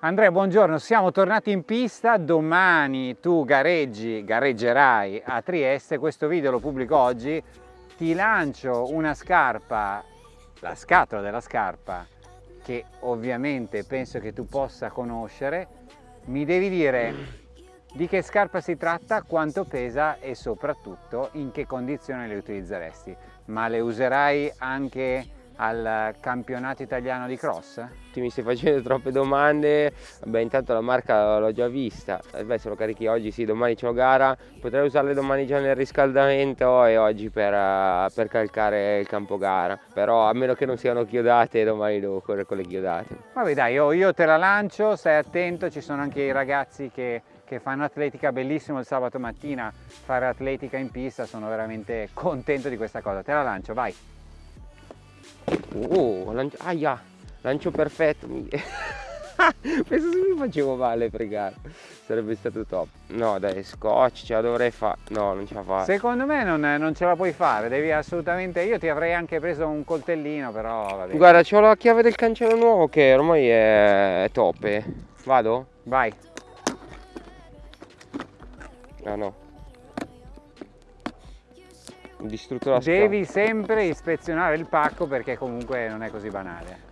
Andrea, buongiorno, siamo tornati in pista, domani tu gareggi, gareggerai a Trieste, questo video lo pubblico oggi, ti lancio una scarpa, la scatola della scarpa, che ovviamente penso che tu possa conoscere, mi devi dire di che scarpa si tratta, quanto pesa e soprattutto in che condizioni le utilizzeresti, ma le userai anche al campionato italiano di cross? Ti mi stai facendo troppe domande, beh intanto la marca l'ho già vista, eh, beh se lo carichi oggi sì, domani c'ho gara, potrei usarle domani già nel riscaldamento e oggi per, uh, per calcare il campo gara, però a meno che non siano chiodate domani devo correre con le chiodate. Vabbè dai, io, io te la lancio, stai attento, ci sono anche i ragazzi che che fanno atletica bellissimo il sabato mattina. Fare atletica in pista sono veramente contento di questa cosa. Te la lancio vai Oh, lancio, aia, lancio perfetto. Penso se mi facevo male fregare. Sarebbe stato top. No, dai, scotch, ce la dovrei fare. No, non ce la fa. Secondo me non, non, ce la puoi fare. Devi assolutamente. Io ti avrei anche preso un coltellino, però va bene. Guarda, ho la chiave del cancello nuovo che ormai è, è top. Eh. Vado? Vai. Ah no distrutto la scatola. Devi sempre ispezionare il pacco perché comunque non è così banale.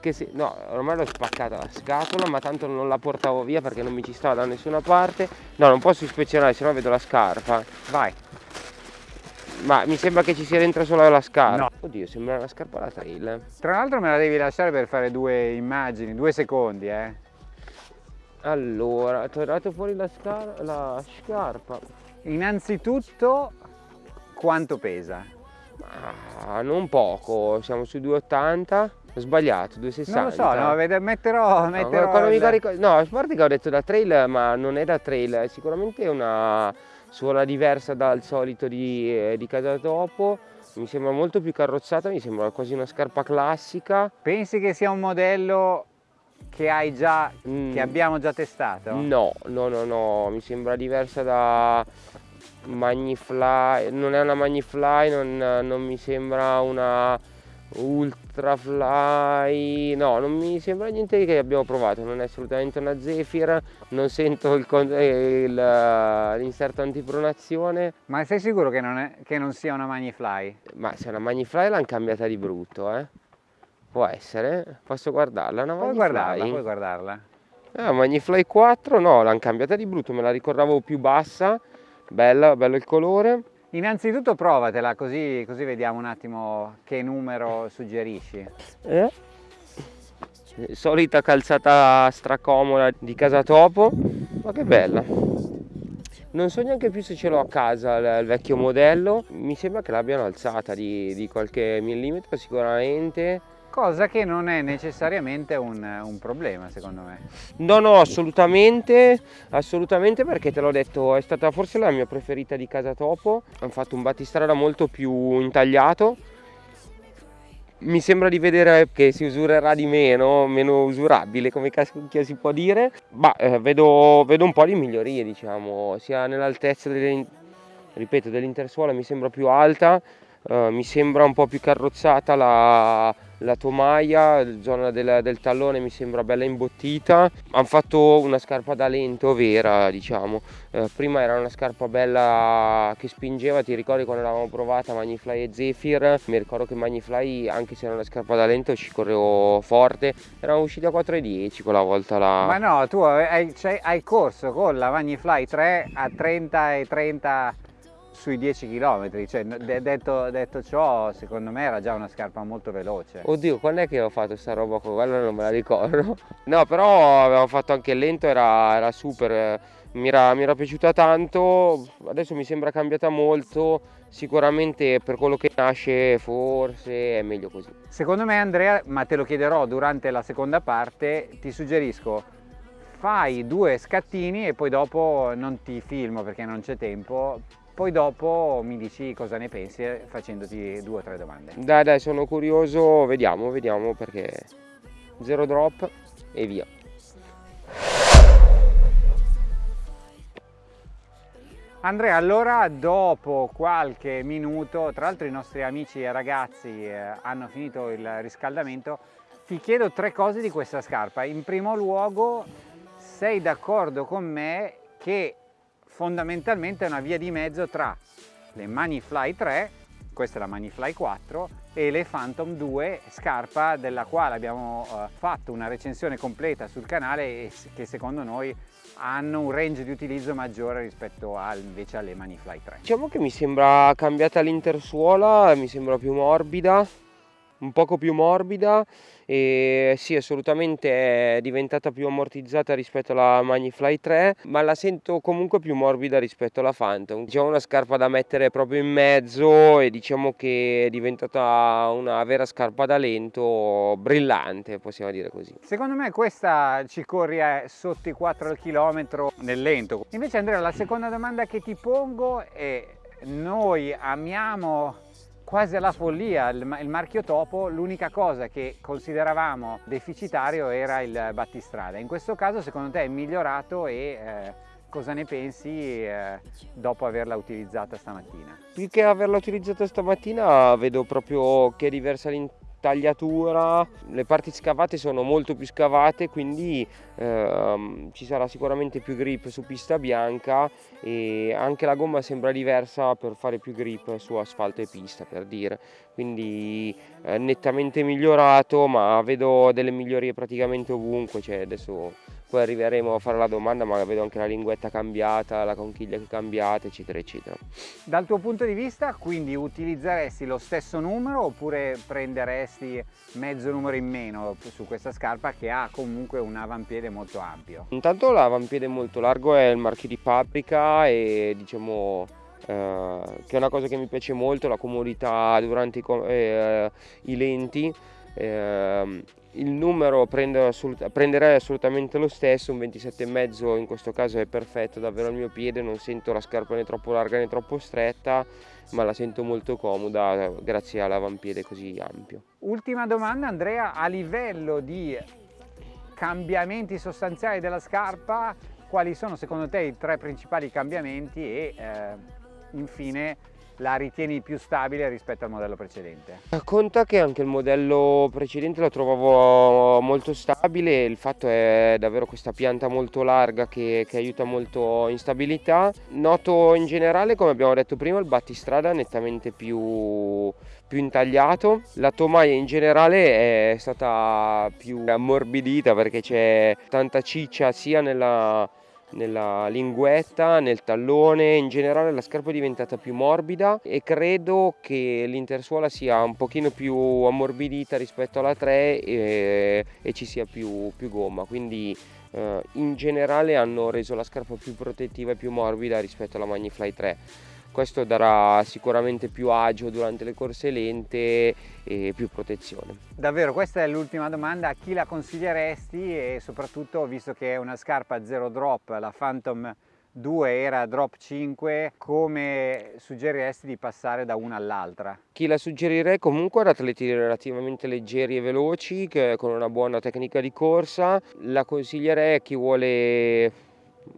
Che si... No, ormai l'ho spaccata la scatola, ma tanto non la portavo via perché non mi ci stava da nessuna parte. No, non posso ispezionare, sennò vedo la scarpa. Vai. Ma mi sembra che ci sia dentro solo la scarpa. No. Oddio, sembra una scarpa da trail. Tra l'altro me la devi lasciare per fare due immagini, due secondi, eh. Allora, ho tirato fuori la, la scarpa. Innanzitutto quanto pesa? Ah, non poco, siamo su 2,80. Ho sbagliato, 2,60. Non lo so, no, metterò... metterò no, il... carico... no, a parte che ho detto da trail, ma non è da trail, è sicuramente una suola diversa dal solito di, eh, di casa dopo. Mi sembra molto più carrozzata, mi sembra quasi una scarpa classica. Pensi che sia un modello che hai già, mm. che abbiamo già testato? No, no, no, no, mi sembra diversa da Magnifly, non è una Magnifly, non, non mi sembra una Ultrafly, no, non mi sembra niente che abbiamo provato, non è assolutamente una Zephyr, non sento l'inserto antipronazione. Ma sei sicuro che non, è, che non sia una Magnifly? Ma se è una Magnifly l'hanno cambiata di brutto, eh? Può essere, posso guardarla? Una puoi guardarla, puoi guardarla. Ah, Magnifly 4 no, l'hanno cambiata di brutto, me la ricordavo più bassa bella, bello il colore. Innanzitutto provatela così, così vediamo un attimo che numero suggerisci. Eh? Solita calzata stracomoda di casa topo, ma che bella. Non so neanche più se ce l'ho a casa il, il, vecchio modello, mi sembra che l'abbiano alzata di, di qualche millimetro sicuramente cosa che non è necessariamente un, un, problema secondo me. No, no, assolutamente, assolutamente perché te l'ho detto, è stata forse la mia preferita di Casa Topo, hanno fatto un battistrada molto più intagliato, mi sembra di vedere che si usurerà di meno, meno usurabile come cacchio si può dire, ma eh, vedo, vedo, un po' di migliorie diciamo, sia nell'altezza delle, dell'intersuola mi sembra più alta, eh, mi sembra un po' più carrozzata la la tomaia, la zona del, del, tallone mi sembra bella imbottita. Hanno fatto una scarpa da lento vera diciamo. Eh, prima era una scarpa bella che spingeva ti ricordi quando l'avevamo provata Magnifly e Zephyr? Mi ricordo che Magnifly anche se era una scarpa da lento ci correvo forte. Eravamo usciti a 4,10 quella volta là. Ma no tu hai, cioè, hai corso con la Magnifly 3 a 30 e 30 sui 10 km, cioè detto, detto, ciò secondo me era già una scarpa molto veloce. Oddio, quando è che ho fatto sta roba qua? Quella non me la ricordo. No, però avevamo fatto anche il lento, era, era super, mi era, mi era piaciuta tanto, adesso mi sembra cambiata molto, sicuramente per quello che nasce forse è meglio così. Secondo me Andrea, ma te lo chiederò durante la seconda parte, ti suggerisco fai due scattini e poi dopo non ti filmo perché non c'è tempo poi dopo mi dici cosa ne pensi facendoti due o tre domande. Dai dai sono curioso, vediamo, vediamo perché zero drop e via. Andrea, allora dopo qualche minuto, tra l'altro i nostri amici e ragazzi eh, hanno finito il riscaldamento, ti chiedo tre cose di questa scarpa. In primo luogo, sei d'accordo con me che fondamentalmente è una via di mezzo tra le Manifly 3, questa è la Manifly 4, e le Phantom 2, scarpa della quale abbiamo uh, fatto una recensione completa sul canale e che secondo noi hanno un range di utilizzo maggiore rispetto a, invece alle Manifly 3. Diciamo che mi sembra cambiata l'intersuola, mi sembra più morbida, un poco più morbida e sì assolutamente è diventata più ammortizzata rispetto alla Magnifly 3 ma la sento comunque più morbida rispetto alla Phantom. Diciamo una scarpa da mettere proprio in mezzo e diciamo che è diventata una vera scarpa da lento brillante possiamo dire così. Secondo me questa ci corri sotto i 4 al chilometro nel lento. Invece Andrea la seconda domanda che ti pongo è noi amiamo quasi alla follia il, marchio Topo, l'unica cosa che consideravamo deficitario era il battistrada. In questo caso secondo te è migliorato e eh, cosa ne pensi eh, dopo averla utilizzata stamattina? Più che averla utilizzata stamattina vedo proprio che è diversa l'interno tagliatura, le parti scavate sono molto più scavate quindi ehm, ci sarà sicuramente più grip su pista bianca e anche la gomma sembra diversa per fare più grip su asfalto e pista per dire. Quindi eh, nettamente migliorato ma vedo delle migliorie praticamente ovunque cioè adesso poi arriveremo a fare la domanda ma vedo anche la linguetta cambiata, la conchiglia che è cambiata eccetera eccetera. Dal tuo punto di vista quindi utilizzeresti lo stesso numero oppure prenderesti mezzo numero in meno su questa scarpa che ha comunque un avampiede molto ampio? Intanto l'avampiede molto largo è il marchio di Paprika e diciamo eh, che è una cosa che mi piace molto, la comodità durante i, eh, i lenti. Eh, il numero assolut prenderei assolutamente lo stesso, un 27,5 in questo caso è perfetto davvero al mio piede, non sento la scarpa né troppo larga né troppo stretta, ma la sento molto comoda grazie all'avampiede così ampio. Ultima domanda Andrea, a livello di cambiamenti sostanziali della scarpa, quali sono secondo te i tre principali cambiamenti e eh, infine la ritieni più stabile rispetto al modello precedente? Conta che anche il modello precedente lo trovavo molto stabile, il fatto è davvero questa pianta molto larga che, che aiuta molto in stabilità. Noto in generale, come abbiamo detto prima, il battistrada nettamente più, più intagliato. La tomaia in generale è stata più ammorbidita perché c'è tanta ciccia sia nella nella linguetta, nel tallone, in generale la scarpa è diventata più morbida e credo che l'intersuola sia un pochino più ammorbidita rispetto alla 3 e, e ci sia più, più gomma, quindi eh, in generale hanno reso la scarpa più protettiva e più morbida rispetto alla Magnifly 3 questo darà sicuramente più agio durante le corse lente e più protezione. Davvero, questa è l'ultima domanda, a chi la consiglieresti e soprattutto visto che è una scarpa zero drop, la Phantom 2 era drop 5, come suggeriresti di passare da una all'altra? Chi la suggerirei comunque ad atleti relativamente leggeri e veloci, con una buona tecnica di corsa, la consiglierei a chi vuole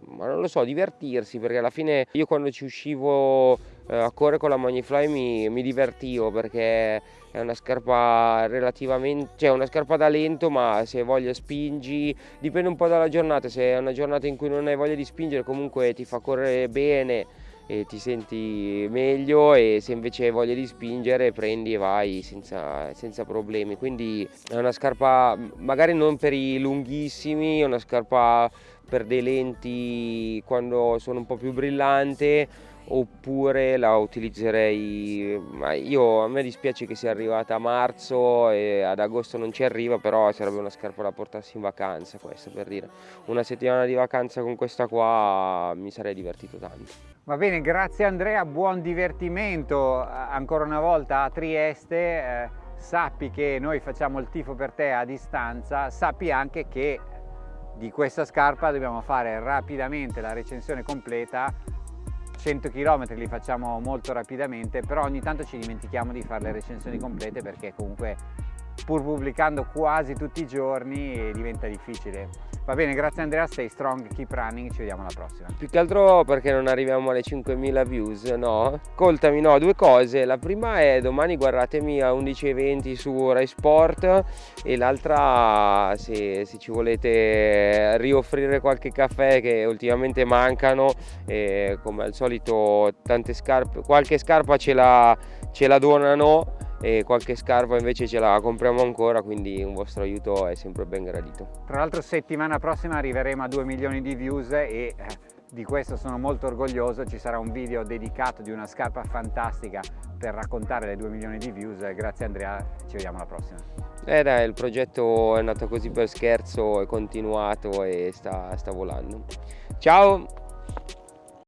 ma non lo so, divertirsi perché alla fine io quando ci uscivo eh, a correre con la Magnifly mi, mi, divertivo perché è una scarpa relativamente, cioè una scarpa da lento ma se voglia spingi, dipende un po' dalla giornata, se è una giornata in cui non hai voglia di spingere comunque ti fa correre bene e ti senti meglio e se invece hai voglia di spingere prendi e vai senza, senza problemi. Quindi è una scarpa magari non per i lunghissimi è una scarpa per dei lenti quando sono un po' più brillante oppure la utilizzerei io a me dispiace che sia arrivata a marzo e ad agosto non ci arriva però sarebbe una scarpa da portarsi in vacanza questa per dire. Una settimana di vacanza con questa qua mi sarei divertito tanto. Va bene grazie Andrea buon divertimento. Ancora una volta a Trieste eh, sappi che noi facciamo il tifo per te a distanza sappi anche che di questa scarpa dobbiamo fare rapidamente la recensione completa 100 km li facciamo molto rapidamente però ogni tanto ci dimentichiamo di fare le recensioni complete perché comunque pur pubblicando quasi tutti i giorni diventa difficile. Va bene, grazie Andrea, stay strong, keep running, ci vediamo alla prossima. Più che altro perché non arriviamo alle 5.000 views, no? Ascoltami, no, due cose. La prima è domani guardatemi a 11.20 su Rai Sport e l'altra se, se, ci volete rioffrire qualche caffè che ultimamente mancano, e come al solito tante scarpe, qualche scarpa ce la, ce la donano e qualche scarpa invece ce la compriamo ancora quindi un vostro aiuto è sempre ben gradito. Tra l'altro settimana prossima arriveremo a 2 milioni di views e eh, di questo sono molto orgoglioso. Ci sarà un video dedicato di una scarpa fantastica per raccontare le 2 milioni di views. Grazie Andrea. Ci vediamo alla prossima. Eh dai, il progetto è nato così per scherzo, è continuato e sta, sta volando. Ciao!